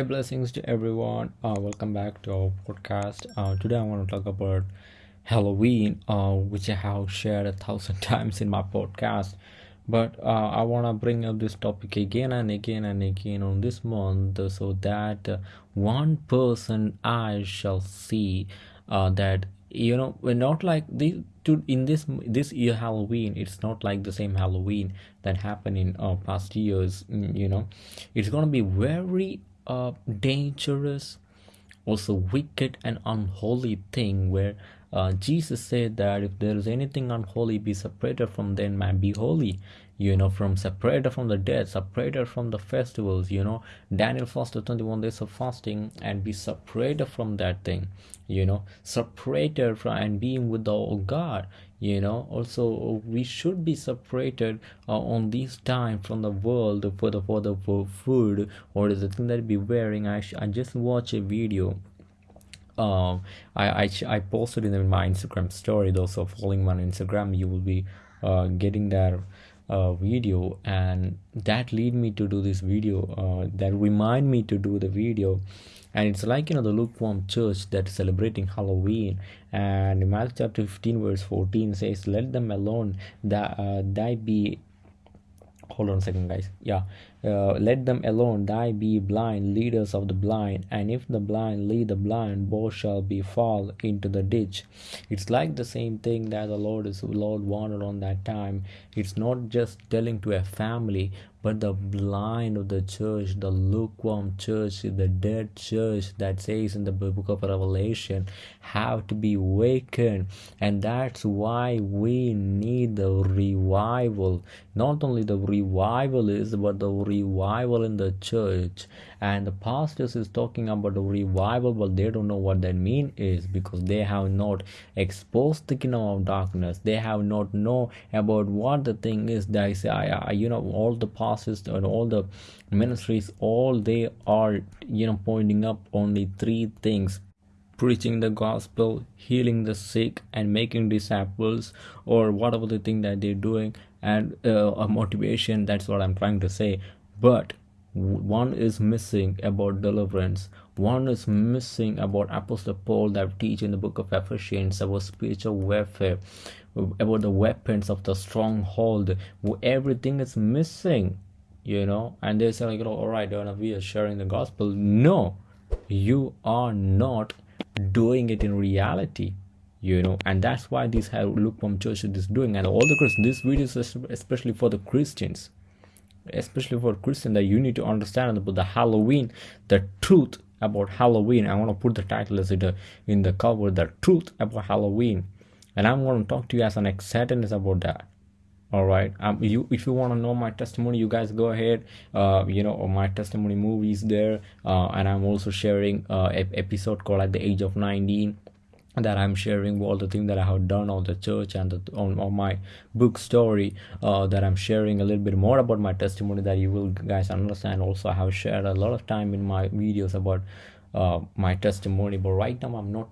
Hey, blessings to everyone. Uh, welcome back to our podcast. Uh, today I want to talk about Halloween, uh, which I have shared a thousand times in my podcast. But uh, I want to bring up this topic again and again and again on this month so that one person I shall see uh, that you know we're not like this to in this this year halloween it's not like the same halloween that happened in uh, past years mm, you know it's gonna be very uh dangerous also wicked and unholy thing where uh, jesus said that if there is anything unholy be separated from them man be holy. You know from separated from the dead separated from the festivals you know. Daniel fasted 21 days of fasting and be separated from that thing you know. Separated from and being with the god you know. Also we should be separated uh, on this time from the world for the for the for food. Or the thing that be wearing? I, I just watch a video um I, I i posted in my instagram story. Those are following my instagram you will be uh getting that uh, video. And that lead me to do this video uh, that remind me to do the video and it's like you know the lukewarm church that is celebrating halloween. And matthew chapter 15 verse 14 says let them alone that uh, thy be hold on a second guys. Yeah. Uh, let them alone thy be blind leaders of the blind. And if the blind lead the blind both shall be fall into the ditch. It's like the same thing that the lord is lord wanted on that time. It's not just telling to a family but the blind of the church the lukewarm church the dead church that says in the book of revelation have to be awakened. And that's why we need the revival. Not only the revival is but the revival in the church. And the pastors is talking about the revival but they don't know what that mean is because they have not exposed the kingdom of darkness. They have not know about what the thing is they say I, I, you know all the pastors and all the ministries all they are you know pointing up only three things preaching the gospel, healing the sick, and making disciples, or whatever the thing that they're doing, and uh, a motivation. That's what I'm trying to say. But one is missing about deliverance. One is missing about Apostle Paul that teach in the book of Ephesians about spiritual warfare, about the weapons of the stronghold. Everything is missing, you know. And they say like, all right, we are sharing the gospel. No, you are not doing it in reality you know and that's why this lukewarm church is doing and all the christians this video is especially for the christians especially for christian that you need to understand about the halloween the truth about halloween i want to put the title as it uh, in the cover the truth about halloween and i'm going to talk to you as an excited about that. All right? Um you if you want to know my testimony you guys go ahead. Uh you know my testimony movies there. Uh and i'm also sharing uh episode called at the age of 19 that i'm sharing all the things that i have done on the church and the, on, on my book story uh, that i'm sharing a little bit more about my testimony that you will guys understand. Also i have shared a lot of time in my videos about uh, my testimony but right now i'm not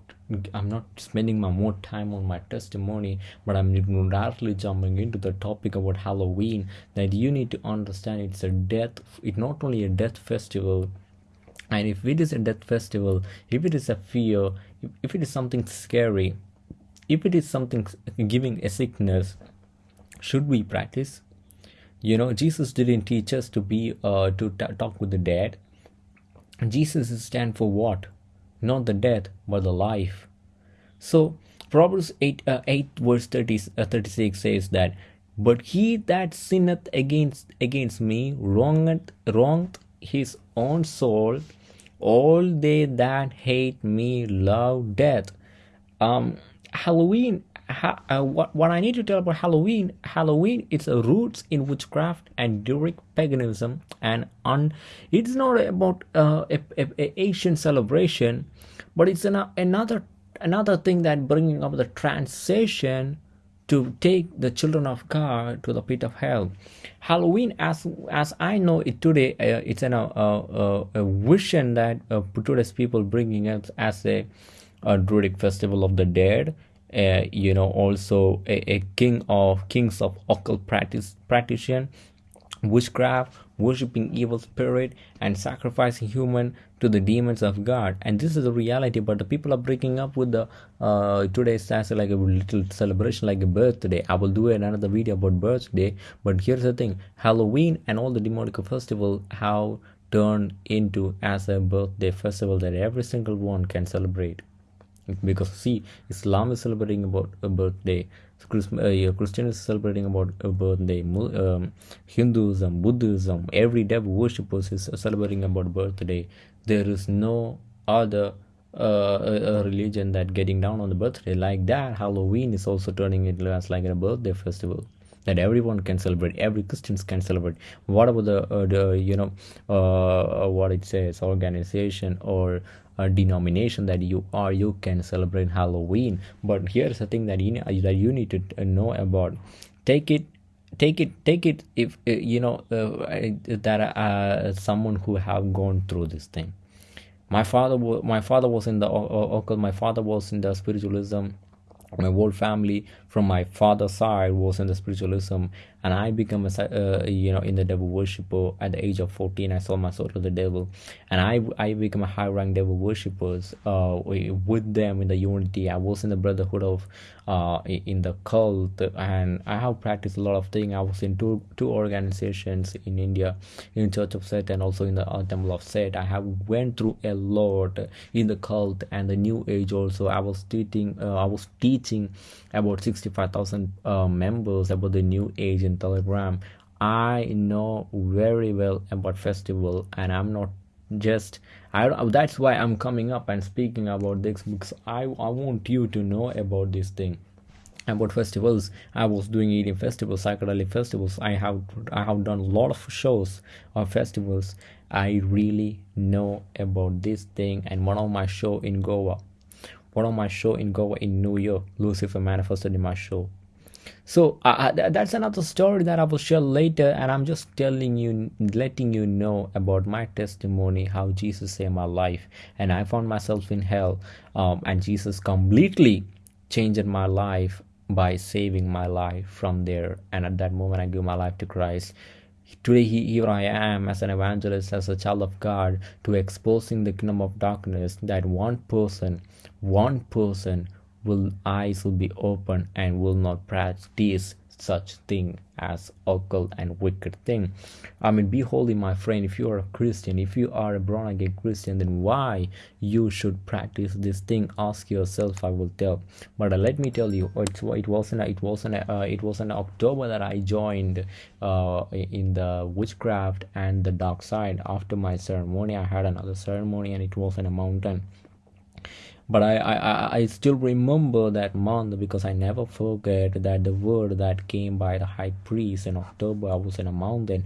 i'm not spending my more time on my testimony but i'm directly jumping into the topic about halloween that you need to understand it's a death it's not only a death festival and if it is a death festival if it is a fear if, if it is something scary if it is something giving a sickness should we practice you know jesus didn't teach us to be uh to talk with the dead Jesus stand for what? Not the death, but the life. So Proverbs 8, uh, 8 verse 30, uh, 36 says that, But he that sinneth against against me wrongeth, wronged his own soul. All they that hate me love death. Um, Halloween ha- uh, what, what I need to tell about Halloween, Halloween it's a roots in witchcraft and Druidic paganism, and on it's not about uh, a, a, a Asian celebration, but it's an, another another thing that bringing up the transition to take the children of God to the pit of hell. Halloween, as as I know it today, uh, it's an, uh, uh, a vision that uh, today's people bringing it as a, a Druidic festival of the dead uh, you know also a, a, king of kings of occult practice practitioner witchcraft worshipping evil spirit and sacrificing human to the demons of God, and this is the reality. But the people are breaking up with the uh, today's as like a little celebration, like a birthday. I will do another video about birthday. But here's the thing: Halloween and all the demonic festival have turned into as a birthday festival that every single one can celebrate because see islam is celebrating about a birthday. Uh, christian is celebrating about a birthday. Um, hinduism buddhism every devil worshippers is celebrating about birthday. There is no other uh, a religion that getting down on the birthday. Like that halloween is also turning into as like a birthday festival that everyone can celebrate every christians can celebrate. What about the, uh, the you know uh, what it says organization or a denomination that you are you can celebrate halloween? But here's the thing that you that you need to uh, know about. Take it take it take it if uh, you know uh, that uh, someone who have gone through this thing. My father was my father was in the uh, my father was in the spiritualism my whole family from my father's side was in the spiritualism and i became a uh, you know in the devil worshiper at the age of 14 i sold my soul to the devil. And i i became a high rank devil worshippers uh, with them in the unity. I was in the brotherhood of uh, in the cult. And i have practiced a lot of things. I was in two two organizations in india in church of set and also in the uh, temple of set i have went through a lot in the cult and the new age also. I was teaching uh, i was teaching about 65000 uh, members about the new age in telegram. I know very well about festival and i'm not just I that's why I'm coming up and speaking about this because I I want you to know about this thing about festivals. I was doing eating festivals psychedelic festivals. I have i have done a lot of shows of festivals. I really know about this thing and one of my show in goa. One of my show in goa in new york lucifer manifested in my show so uh, that's another story that i will share later and i'm just telling you letting you know about my testimony how jesus saved my life and i found myself in hell um, and jesus completely changed my life by saving my life from there and at that moment i gave my life to christ. Today here i am as an evangelist as a child of god to exposing the kingdom of darkness that one person one person will eyes will be open and will not practice such thing as occult and wicked thing. I mean be holy my friend. If you are a christian if you are a born again christian then why you should practice this thing? Ask yourself i will tell. But uh, let me tell you it, it wasn't it wasn't uh, it was in october that i joined uh, in the witchcraft and the dark side. After my ceremony i had another ceremony and it was in a mountain but I, I i still remember that month because i never forget that the word that came by the high priest in october i was in a mountain.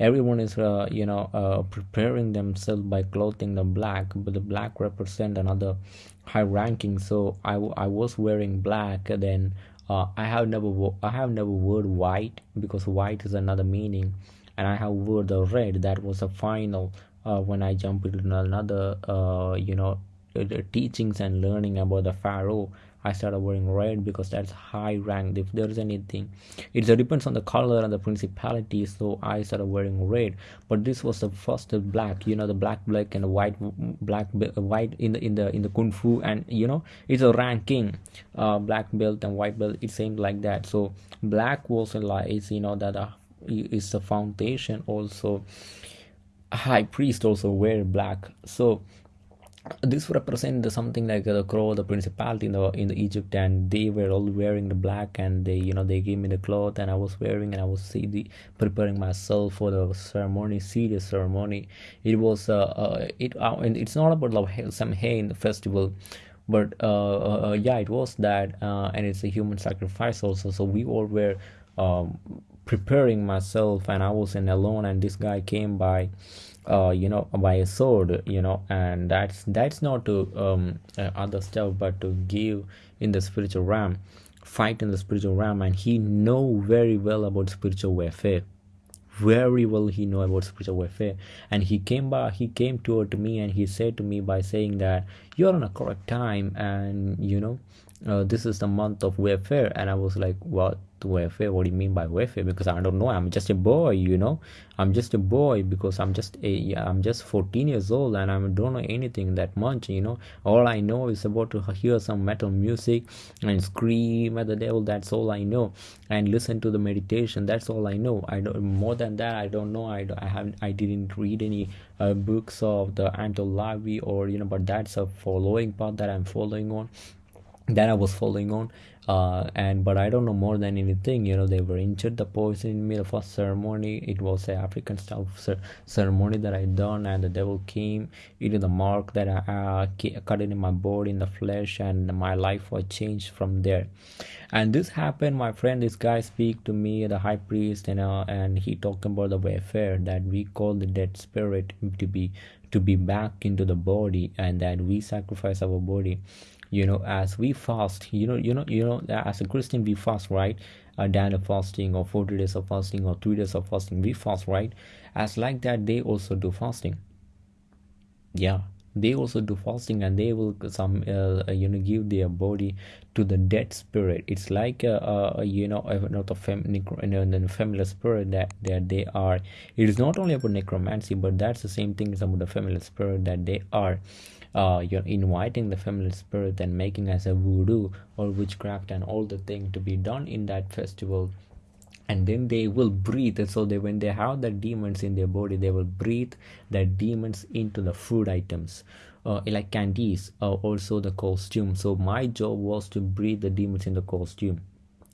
Everyone is uh, you know uh, preparing themselves by clothing the black but the black represent another high ranking. So i, I was wearing black then uh, i have never i have never worn white because white is another meaning. And i have wore the red that was the final uh, when i jumped into another uh, you know teachings and learning about the pharaoh i started wearing red because that's high rank if there's anything it depends on the color and the principality so i started wearing red. But this was the first black you know the black black and the white black white in the in the in the kung fu and you know it's a ranking uh black belt and white belt it seemed like that. So black was like is you know that uh, is the foundation also. High priest also wear black. So this represent something like the crow the principality in the in the egypt and they were all wearing the black and they you know they gave me the cloth and i was wearing and i was see the preparing myself for the ceremony serious ceremony. It was uh, uh it uh, and it's not about Samhain the festival but uh, uh, uh, yeah it was that uh, and it's a human sacrifice also. So we all were um, preparing myself and i was in alone and this guy came by uh, you know by a sword you know and that's that's not to um, uh, other stuff but to give in the spiritual realm fight in the spiritual realm and he know very well about spiritual warfare. Very well he know about spiritual warfare. And he came by he came toward me and he said to me by saying that you're on a correct time and you know uh, this is the month of warfare. And i was like what warfare what do you mean by warfare because i don't know i'm just a boy you know? I'm just a boy because i'm just a i'm just 14 years old and i don't know anything that much you know? All i know is about to hear some metal music and scream at the devil that's all i know. And listen to the meditation that's all i know. I don't more than that i don't know i, I haven't i didn't read any uh, books of the Anton LaVey or you know but that's a following path that i'm following on that I was following on uh, and but I don't know more than anything you know they were injured the poison in me the first ceremony. It was a African style ceremony that I done and the devil came into the mark that I uh, cut in my body in the flesh and my life was changed from there. And this happened my friend this guy speak to me the high priest and uh, and he talked about the warfare that we call the dead spirit to be to be back into the body and that we sacrifice our body you know as we fast you know you know you know as a christian we fast right? A day of fasting or 40 days of fasting or three days of fasting we fast right? As like that they also do fasting. Yeah they also do fasting and they will some uh, you know give their body to the dead spirit. It's like a, a you know not a fem, necro, familiar spirit that that they are. It is not only about necromancy but that's the same thing as about the familiar spirit that they are uh, you're inviting the familiar spirit and making as a voodoo or witchcraft and all the thing to be done in that festival. And then they will breathe. So they when they have the demons in their body they will breathe the demons into the food items uh, like candies uh, also the costume. So my job was to breathe the demons in the costume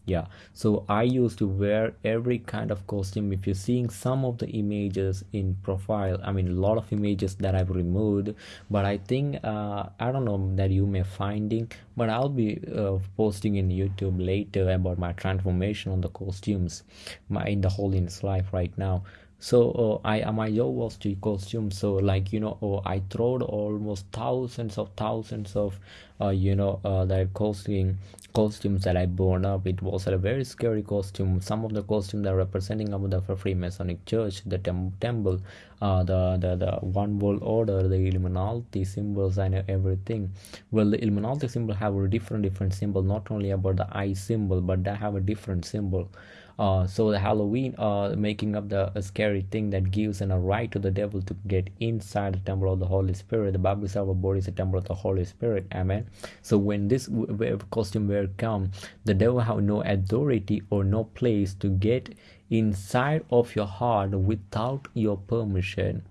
yeah. So i used to wear every kind of costume. If you're seeing some of the images in profile i mean a lot of images that i've removed but i think uh, i don't know that you may finding but i'll be uh, posting in youtube later about my transformation on the costumes my in the holiness life right now so uh, i my job was to costume so like you know oh, i throwed almost thousands of thousands of uh, you know uh, costume costumes that I born up. It was a very scary costume. Some of the costumes are representing of the Freemasonic Church, the tem- temple, uh, the, the the one world order, the Illuminati symbols and everything. Well, the Illuminati symbol have a different different symbol, not only about the eye symbol, but they have a different symbol uh, so the halloween uh, making up the scary thing that gives an a right to the devil to get inside the temple of the holy spirit. The bible says our body is a temple of the holy spirit. Amen. So when this costume wear come the devil have no authority or no place to get inside of your heart without your permission.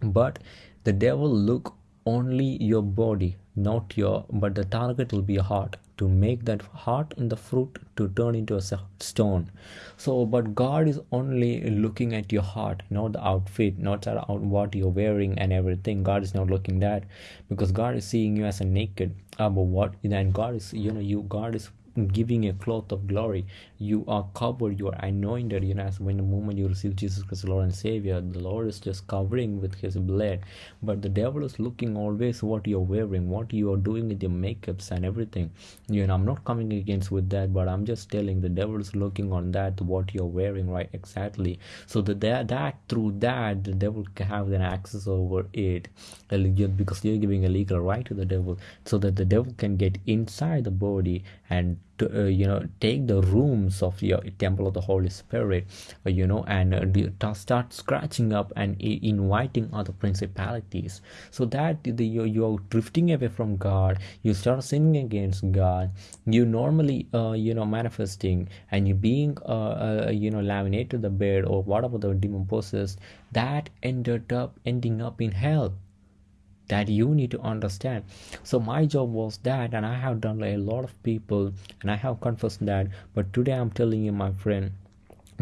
But the devil look only your body not your but the target will be your heart to make that heart in the fruit to turn into a stone. So but god is only looking at your heart not the outfit not out what you're wearing and everything. God is not looking that because god is seeing you as a naked uh, but what then god is you know you god is giving a cloth of glory. You are covered. You are anointed. You know as when the moment you receive jesus christ lord and savior the lord is just covering with his blood. But the devil is looking always what you're wearing what you are doing with your makeups and everything. You know i'm not coming against with that but i'm just telling the devil is looking on that what you're wearing right exactly. So that that, that through that the devil can have an access over it because you're giving a legal right to the devil so that the devil can get inside the body and to uh, you know take the rooms of your temple of the holy spirit uh, you know and uh, start scratching up and inviting other principalities. So that the, you're, you're drifting away from god you start sinning against god you normally uh, you know manifesting and you being uh, uh, you know laminated the bed or whatever the demon possessed that ended up ending up in hell that you need to understand. So my job was that and i have done a lot of people and i have confessed that but today i'm telling you my friend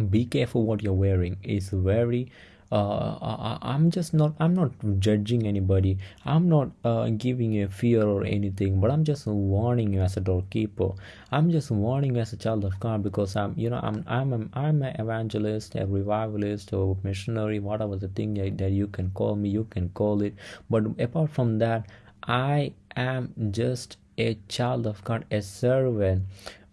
be careful what you're wearing. It's very uh, I, am just not i'm not judging anybody. I'm not uh, giving you a fear or anything but i'm just warning you as a doorkeeper i'm just warning you as a child of god because i'm you know i'm i'm i'm an evangelist a revivalist or missionary whatever the thing that you can call me you can call it. But apart from that i am just a child of god a servant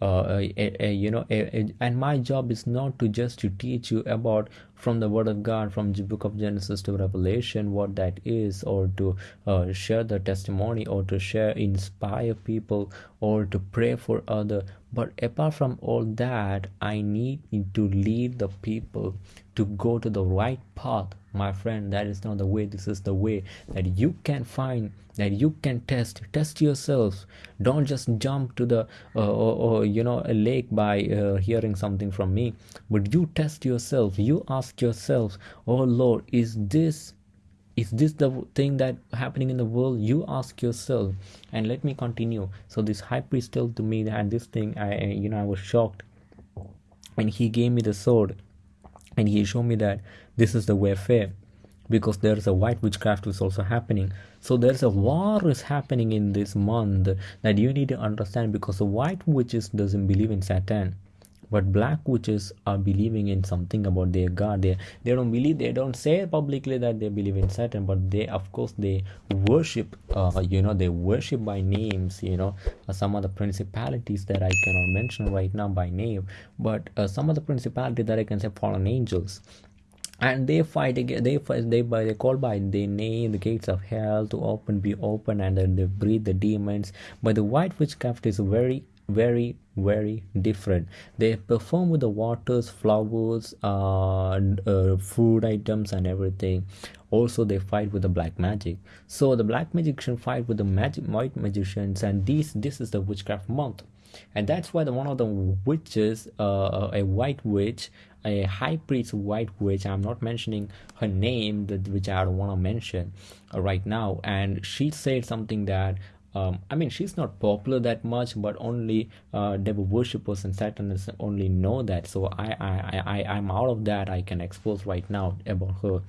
uh, you know and my job is not to just to teach you about from the word of god from the book of genesis to revelation what that is or to uh, share the testimony or to share inspire people or to pray for other. But apart from all that i need to lead the people to go to the right path my friend that is not the way this is the way that you can find that you can test. Test yourself. Don't just jump to the uh, or, or, you know a lake by uh, hearing something from me but you test yourself. You ask yourself oh lord is this is this the thing that happening in the world? You ask yourself. And let me continue. So this high priest told to me that this thing i you know i was shocked. And he gave me the sword. And he showed me that this is the warfare because there's a white witchcraft is also happening. So there's a war is happening in this month that you need to understand because the white witches doesn't believe in satan but black witches are believing in something about their god. They they don't believe they don't say publicly that they believe in satan but they of course they worship uh, you know they worship by names you know uh, some of the principalities that i cannot mention right now by name but uh, some of the principalities that i can say fallen angels and they fight again they fight they by they call by the name the gates of hell to open be open and then they breathe the demons. But the white witchcraft is very very very different. They perform with the waters flowers uh, uh, food items and everything. Also they fight with the black magic. So the black magician fight with the magic white magicians and this this is the witchcraft month. And that's why the one of the witches uh, a white witch a high priest white witch i'm not mentioning her name that which i don't want to mention uh, right now and she said something that um, I mean, she's not popular that much, but only uh, devil worshippers and Satanists only know that. So I, I, I, I'm out of that. I can expose right now about her.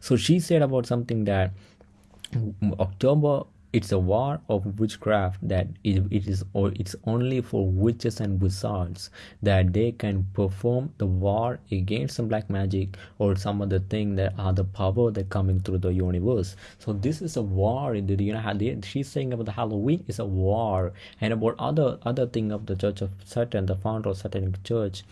So she said about something that October it's a war of witchcraft that it, it is or it's only for witches and wizards that they can perform the war against some black magic or some other thing that are the power that coming through the universe. So this is a war in the you know she's saying about the halloween is a war and about other other thing of the church of satan the founder of satanic church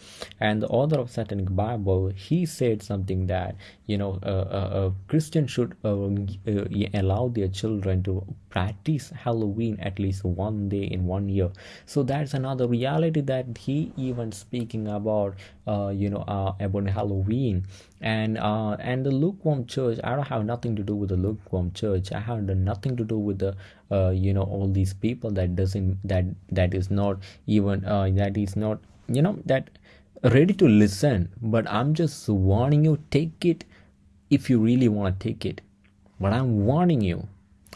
and the author of satanic bible he said something that you know a christian should uh, uh, allow their children to practice halloween at least one day in one year. So that's another reality that he even speaking about uh, you know uh, about halloween. And uh, and the lukewarm church i don't have nothing to do with the lukewarm church. I have nothing to do with the uh, you know all these people that doesn't that that is not even uh, that is not you know that ready to listen. But i'm just warning you take it if you really want to take it. But i'm warning you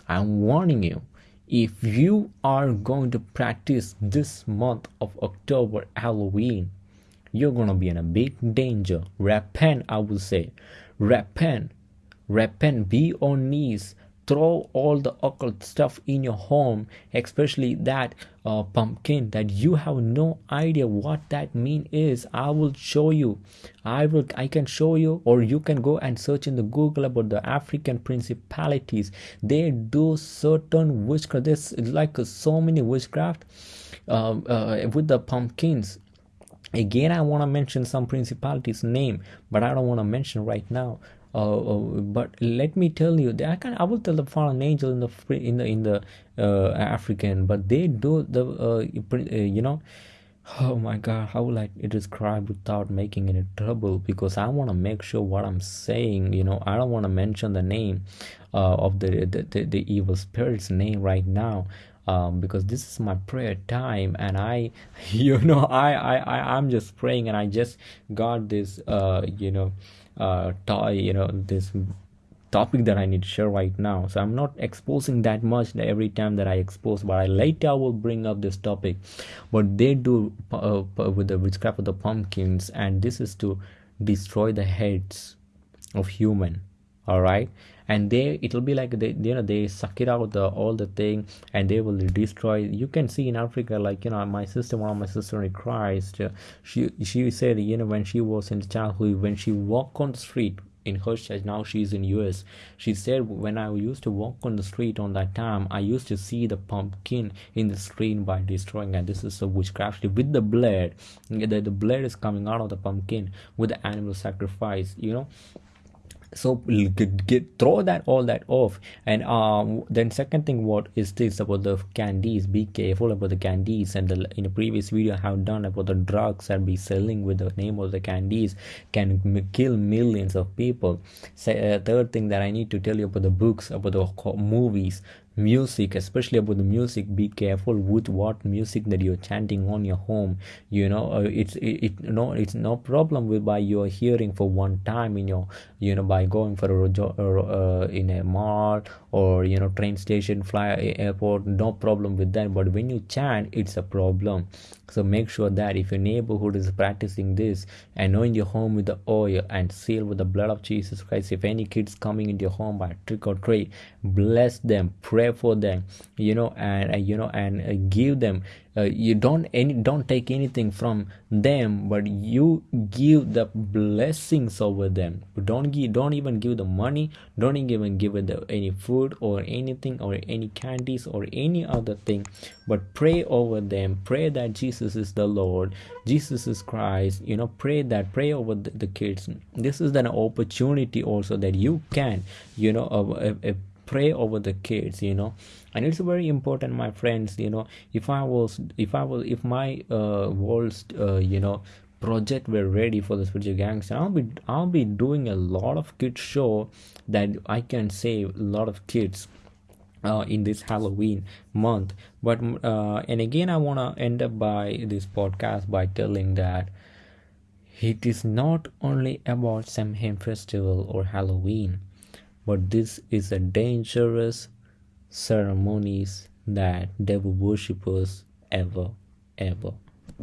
I'm warning you if you are going to practice this month of October Halloween, you're gonna be in a big danger. Repent, I will say. Repent. Repent. Be on knees throw all the occult stuff in your home especially that uh, pumpkin that you have no idea what that mean is i will show you. I will i can show you or you can go and search in the google about the african principalities. They do certain witchcraft. There's like so many witchcraft uh, uh, with the pumpkins. Again i want to mention some principalities name but i don't want to mention right now but let me tell you, I can I will tell the fallen angel in the in the in the uh, African, but they do the uh, uh, you know. Oh my God, how will I describe without making any trouble? Because I want to make sure what I'm saying. You know, I don't want to mention the name uh, of the, the, the the evil spirit's name right now. Um, because this is my prayer time and i you know I, I i i'm just praying and i just got this uh you know uh, toy you know this topic that I need to share right now. So I'm not exposing that much every time that I expose, but I later will bring up this topic. What they do uh, with the witchcraft of the pumpkins, and this is to destroy the heads of human. All right, and they it'll be like they you know they suck it out the all the thing and they will destroy. You can see in africa like you know my sister one of my sister in christ she she said you know when she was in childhood when she walked on the street in her church now she's in us she said when i used to walk on the street on that time i used to see the pumpkin in the street by destroying and this is a witchcraft. With the blood the, the blood is coming out of the pumpkin with the animal sacrifice you know so get, get throw that all that off. And um then second thing what is this about the candies? Be careful about the candies. And the in a previous video i have done about the drugs that be selling with the name of the candies can kill millions of people. So, uh, third thing that i need to tell you about the books about the movies music especially about the music be careful with what music that you're chanting on your home. You know uh, it's it, it no it's no problem with by your hearing for one time in your you know by going for a uh, in a mall or you know train station fly airport no problem with that. But when you chant it's a problem so make sure that if your neighborhood is practicing this anoint your home with the oil and seal with the blood of jesus christ. If any kids coming into your home by trick or treat bless them pray for them you know and you know and uh, give them uh, you don't any don't take anything from them but you give the blessings over them. Don't give don't even give the money don't even give them any food or anything or any candies or any other thing but pray over them. Pray that jesus is the lord jesus is christ. You know pray that pray over the, the kids. This is an opportunity also that you can you know uh, uh, pray over the kids you know and it's very important my friends you know if i was if i was if my uh walls uh, you know project were ready for the spiritual gangs i'll be i'll be doing a lot of kids show that i can save a lot of kids uh, in this Halloween month. But uh, and again, I want to end up by this podcast by telling that it is not only about Samhain festival or Halloween but this is a dangerous ceremonies that devil worshippers ever ever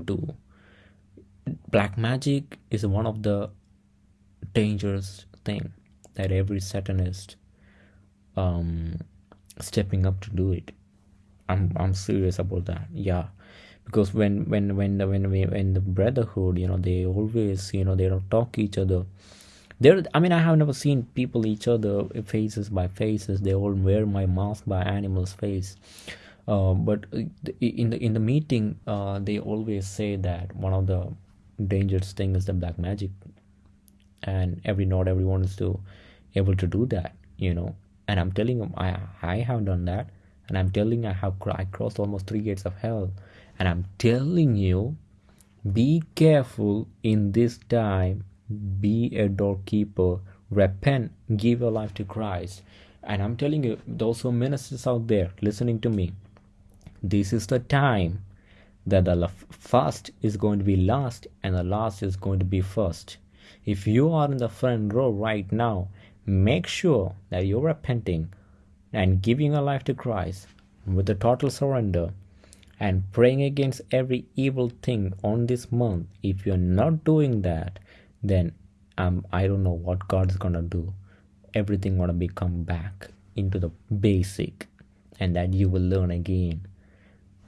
do. Black magic is one of the dangerous thing that every satanist um stepping up to do it. I'm i'm serious about that yeah. Because when when when the when when the brotherhood you know they always you know they don't talk each other there i mean i have never seen people each other faces by faces. They all wear my mask by animal's face. Uh, but in the in the meeting uh, they always say that one of the dangerous thing is the black magic. And every not everyone is to able to do that you know. And i'm telling them i i have done that. And i'm telling i have i crossed almost three gates of hell. And i'm telling you be careful in this time be a doorkeeper repent give your life to christ. And i'm telling you those who ministers out there listening to me this is the time that the first is going to be last and the last is going to be first. If you are in the front row right now make sure that you're repenting and giving your life to christ with a total surrender and praying against every evil thing on this month. If you're not doing that then um, I don't know what God's gonna do. Everything gonna become back into the basic, and that you will learn again.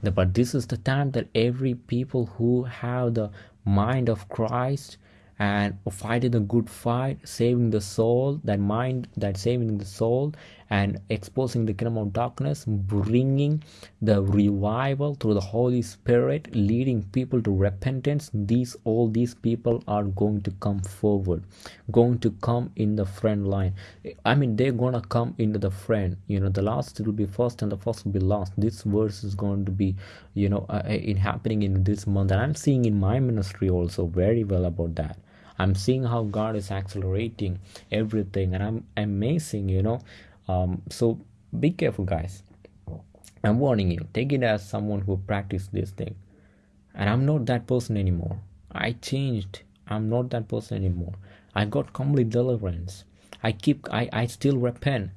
But this is the time that every people who have the mind of Christ and fighting the good fight, saving the soul, that mind, that saving the soul, and exposing the kingdom of darkness, bringing the revival through the Holy Spirit, leading people to repentance. These all these people are going to come forward, going to come in the front line. I mean, they're gonna come into the front. You know, the last will be first, and the first will be last. This verse is going to be, you know, uh, in happening in this month, and I'm seeing in my ministry also very well about that i'm seeing how god is accelerating everything and i'm amazing you know um, so be careful guys. I'm warning you. Take it as someone who practiced this thing. And i'm not that person anymore. I changed. I'm not that person anymore. I got complete deliverance. I keep i i still repent.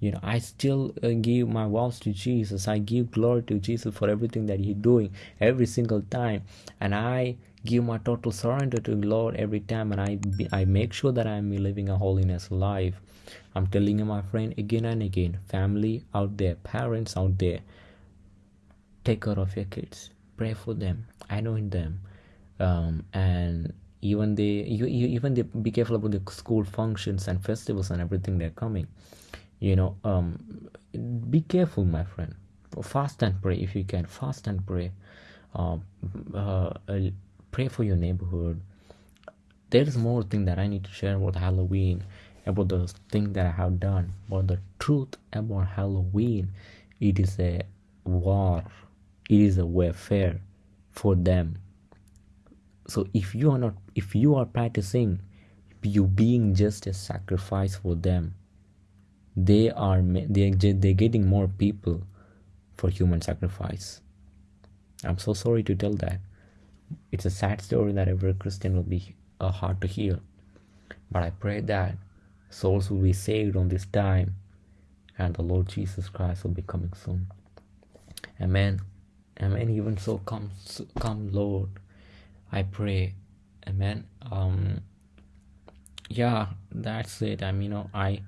You know i still uh, give my vows to jesus. I give glory to jesus for everything that he's doing every single time. And i give my total surrender to the lord every time and i i make sure that i'm living a holiness life. I'm telling you my friend again and again family out there parents out there take care of your kids. Pray for them anoint them um, and even they you, you even they be careful about the school functions and festivals and everything they're coming. You know um be careful my friend. Fast and pray if you can. Fast and pray. Uh, uh, pray for your neighborhood. There's more thing that i need to share about halloween about the thing that i have done. But the truth about halloween it is a war. It is a warfare for them. So if you are not if you are practicing you being just a sacrifice for them they are they they're getting more people for human sacrifice. I'm so sorry to tell that it's a sad story that every christian will be uh, hard to hear but i pray that souls will be saved on this time and the lord jesus christ will be coming soon. Amen. Amen. Even so come come lord. I pray. Amen. Um yeah that's it. I mean you know i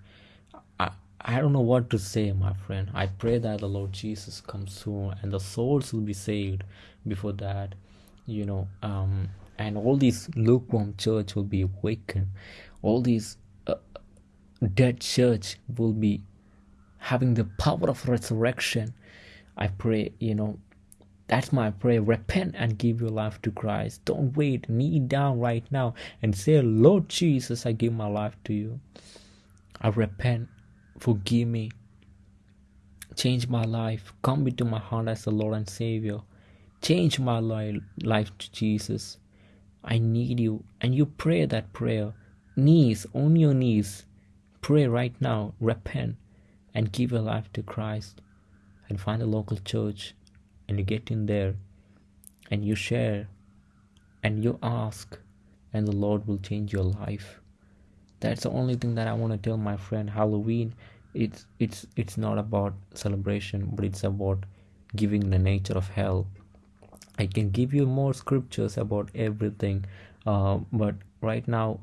i i don't know what to say my friend. I pray that the lord jesus comes soon and the souls will be saved before that you know um and all these lukewarm church will be awakened all these uh, dead church will be having the power of resurrection i pray you know that's my prayer. Repent and give your life to Christ. Don't wait. Kneel down right now and say, Lord Jesus, I give my life to you. I repent. Forgive me. Change my life. Come into my heart as the Lord and Savior. Change my life to Jesus. I need you. And you pray that prayer. Knees, on your knees. Pray right now. Repent and give your life to Christ. And find a local church and you get in there and you share and you ask and the lord will change your life that's the only thing that i want to tell my friend halloween it's it's it's not about celebration but it's about giving the nature of hell i can give you more scriptures about everything uh, but right now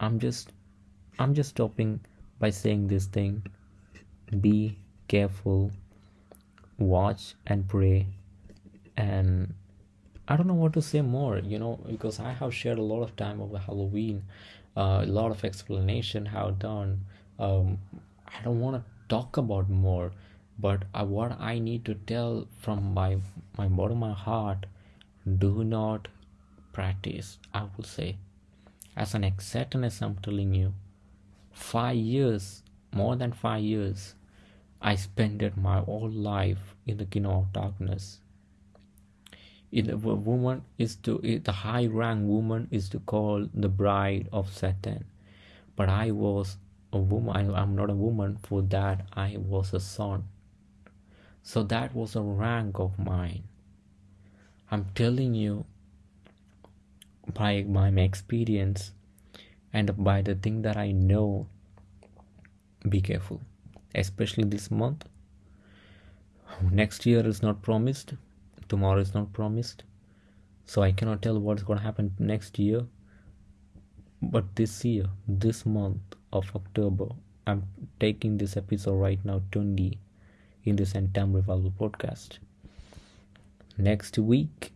i'm just i'm just stopping by saying this thing. Be careful watch and pray and i don't know what to say more you know because i have shared a lot of time over halloween uh, a lot of explanation how done. Um, i don't want to talk about more but uh, what i need to tell from my my bottom my heart do not practice i will say as an acceptance i'm telling you five years more than five years I spent my whole life in the kingdom of darkness. In a woman is to eh, the high rank woman is to call the bride of Satan, but I was a woman. I'm not a woman. For that, I was a son. So that was a rank of mine. I'm telling you by, by my experience and by the thing that I know. Be careful. Especially this month. Next year is not promised. Tomorrow is not promised. So i cannot tell what's going to happen next year. But this year this month of october i'm taking this episode right now 20 in this entire revival podcast next week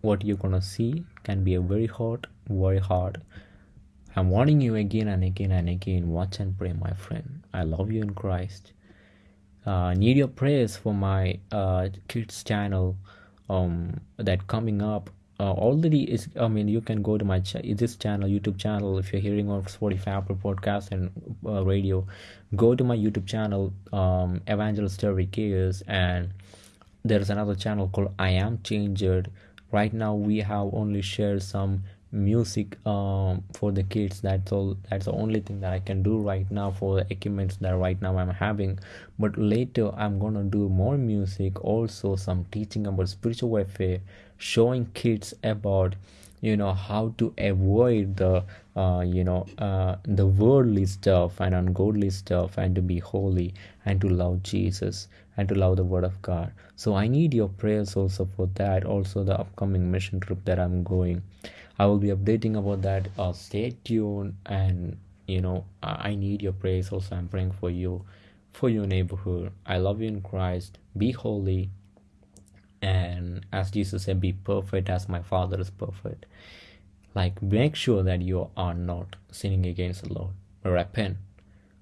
what you're gonna see can be a very hot very hard I'm warning you again and again and again. Watch and pray, my friend. I love you in Christ. Uh, need your prayers for my uh, kids channel um that coming up uh, already is i mean you can go to my ch- this channel youtube channel if you're hearing on spotify apple podcast and uh, radio go to my youtube channel um evangelist terry Chaos, and there's another channel called i am changed. Right now we have only shared some music um, for the kids. That's all that's the only thing that i can do right now for the equipments that right now i'm having. But later i'm gonna do more music also some teaching about spiritual warfare showing kids about you know how to avoid the uh, you know uh, the worldly stuff and ungodly stuff and to be holy and to love jesus and to love the word of god so i need your prayers also for that also the upcoming mission trip that i'm going I will be updating about that. Uh, stay tuned, and you know, I need your prayers. Also, I'm praying for you, for your neighborhood. I love you in Christ. Be holy, and as Jesus said, be perfect as my Father is perfect. like make sure that you are not sinning against the Lord. Repent.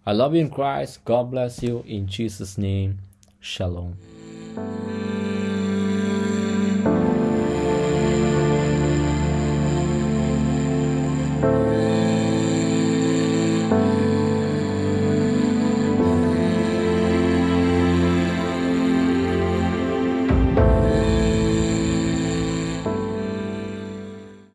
I love you in Christ. God bless you in Jesus' name. Shalom.